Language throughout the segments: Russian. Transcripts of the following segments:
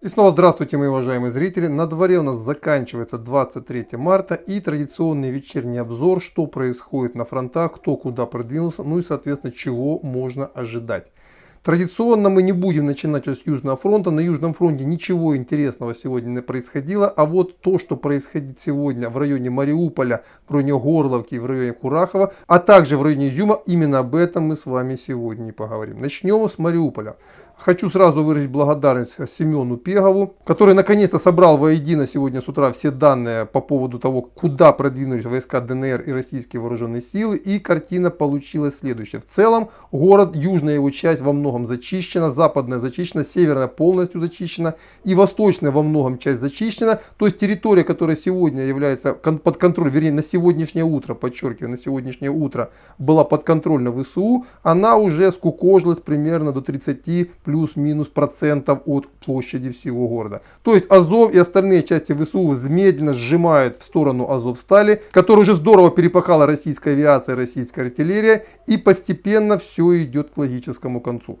И снова здравствуйте, мои уважаемые зрители. На дворе у нас заканчивается 23 марта и традиционный вечерний обзор, что происходит на фронтах, кто куда продвинулся, ну и, соответственно, чего можно ожидать. Традиционно мы не будем начинать с Южного фронта. На Южном фронте ничего интересного сегодня не происходило. А вот то, что происходит сегодня в районе Мариуполя, в районе Горловки, в районе Курахова, а также в районе Изюма, именно об этом мы с вами сегодня и поговорим. Начнем с Мариуполя. Хочу сразу выразить благодарность Семену Пегову, который наконец-то собрал воедино сегодня с утра все данные по поводу того, куда продвинулись войска ДНР и российские вооруженные силы. И картина получилась следующая. В целом город, южная его часть во многом зачищена, западная зачищена, северная полностью зачищена и восточная во многом часть зачищена. То есть территория, которая сегодня является под контролем, вернее на сегодняшнее утро, подчеркиваю, на сегодняшнее утро была под контролем ВСУ, она уже скукожилась примерно до 30 плюс-минус процентов от площади всего города. То есть Азов и остальные части ВСУ медленно сжимают в сторону Азовстали, которая уже здорово перепахала российская авиация, российская артиллерия, и постепенно все идет к логическому концу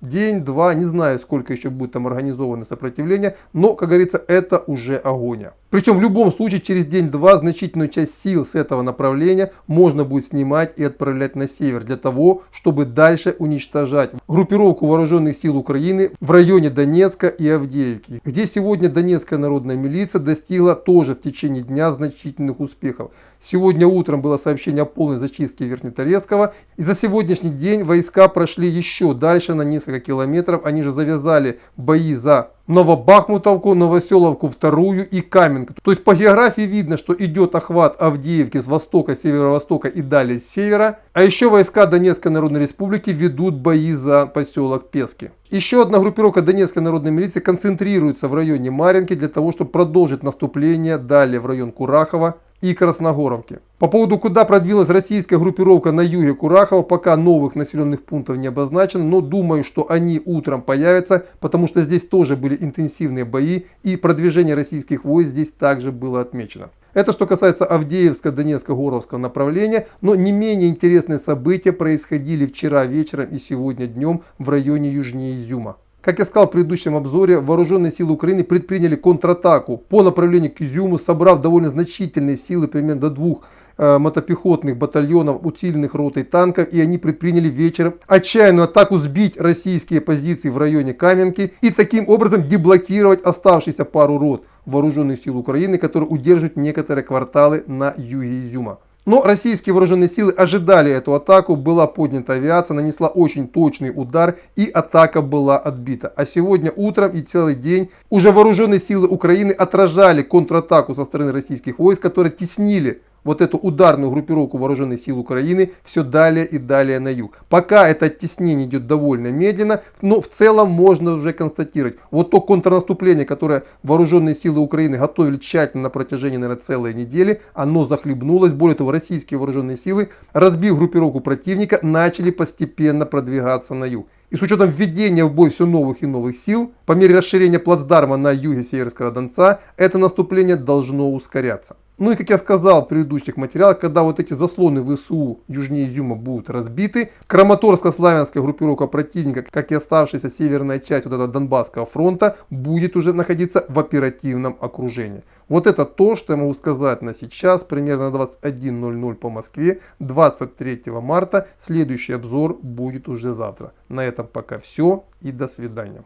день-два, не знаю, сколько еще будет там организовано сопротивление, но, как говорится, это уже агония. Причем в любом случае через день-два значительную часть сил с этого направления можно будет снимать и отправлять на север для того, чтобы дальше уничтожать группировку вооруженных сил Украины в районе Донецка и Авдеевки, где сегодня Донецкая народная милиция достигла тоже в течение дня значительных успехов. Сегодня утром было сообщение о полной зачистке Верхнеторецкого и за сегодняшний день войска прошли еще дальше на несколько несколько километров. Они же завязали бои за Новобахмутовку, Новоселовку вторую и Каменку. То есть по географии видно, что идет охват Авдеевки с востока, северо-востока и далее с севера. А еще войска Донецкой Народной Республики ведут бои за поселок Пески. Еще одна группировка Донецкой народной милиции концентрируется в районе Маринки для того, чтобы продолжить наступление далее в район Курахова и Красногоровки. По поводу, куда продвинулась российская группировка на юге Курахова, пока новых населенных пунктов не обозначено, но думаю, что они утром появятся, потому что здесь тоже были интенсивные бои и продвижение российских войск здесь также было отмечено. Это что касается Авдеевска, Донецка, Горовского направления, но не менее интересные события происходили вчера вечером и сегодня днем в районе южнее Изюма. Как я сказал в предыдущем обзоре, вооруженные силы Украины предприняли контратаку по направлению к Изюму, собрав довольно значительные силы, примерно до двух э, мотопехотных батальонов, усиленных ротой танков, и они предприняли вечером отчаянную атаку сбить российские позиции в районе Каменки и таким образом деблокировать оставшиеся пару рот вооруженных сил Украины, которые удерживают некоторые кварталы на юге Изюма. Но российские вооруженные силы ожидали эту атаку, была поднята авиация, нанесла очень точный удар и атака была отбита. А сегодня утром и целый день уже вооруженные силы Украины отражали контратаку со стороны российских войск, которые теснили вот эту ударную группировку вооруженных сил Украины все далее и далее на юг. Пока это оттеснение идет довольно медленно, но в целом можно уже констатировать, вот то контрнаступление, которое вооруженные силы Украины готовили тщательно на протяжении, наверное, целой недели, оно захлебнулось. Более того, российские вооруженные силы, разбив группировку противника, начали постепенно продвигаться на юг. И с учетом введения в бой все новых и новых сил, по мере расширения плацдарма на юге Северского Донца, это наступление должно ускоряться. Ну и как я сказал в предыдущих материалах, когда вот эти заслоны ВСУ южнее Изюма будут разбиты, Краматорско-славянская группировка противника, как и оставшаяся северная часть вот этого Донбасского фронта, будет уже находиться в оперативном окружении. Вот это то, что я могу сказать на сейчас, примерно 21.00 по Москве, 23 марта. Следующий обзор будет уже завтра. На этом пока все и до свидания.